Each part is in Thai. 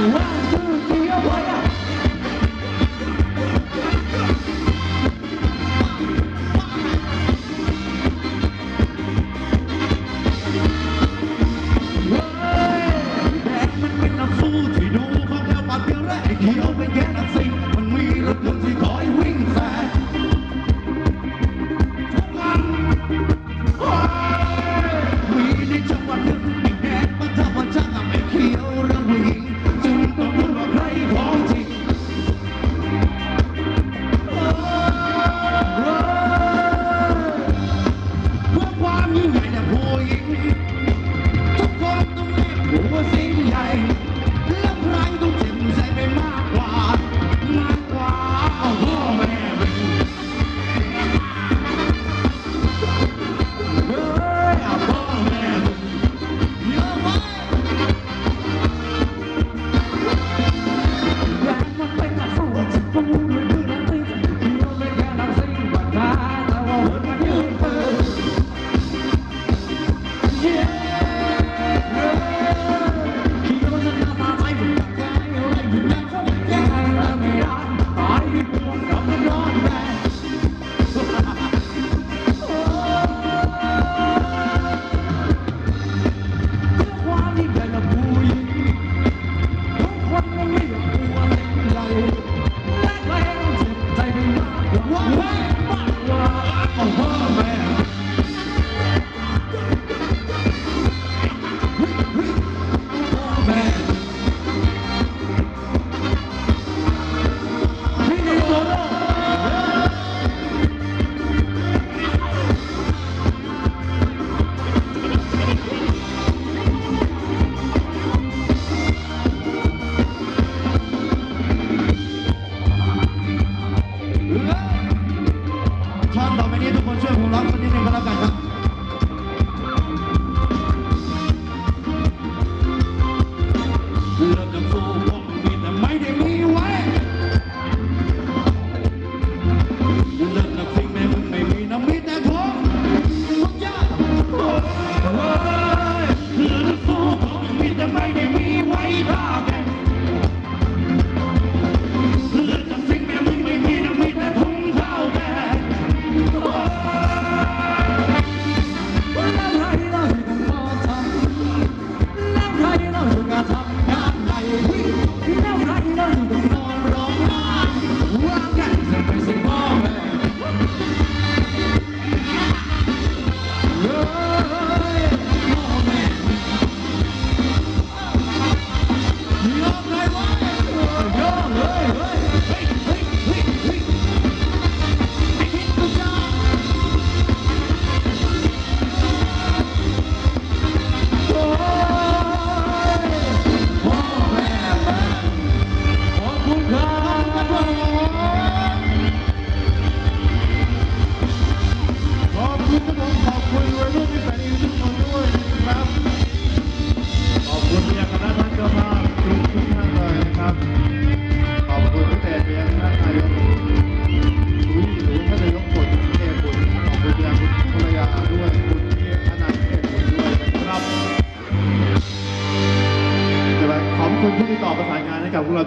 Wow.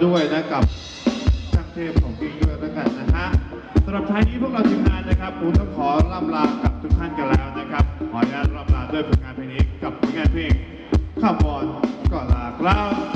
ด้วยนะกับช่างเทพของพี่ด้วยแล้วกันนะฮะสำหรับท้ายนี้พวกเราทีมงานนะครับผมต้องขอล่ำลากับทุกท่านกันแล้วนะครับขออนุญาตล่ำลาด้วยผลงานเพลงนี้กับผลงานเพลงข้าวบอลก่อนลาครับ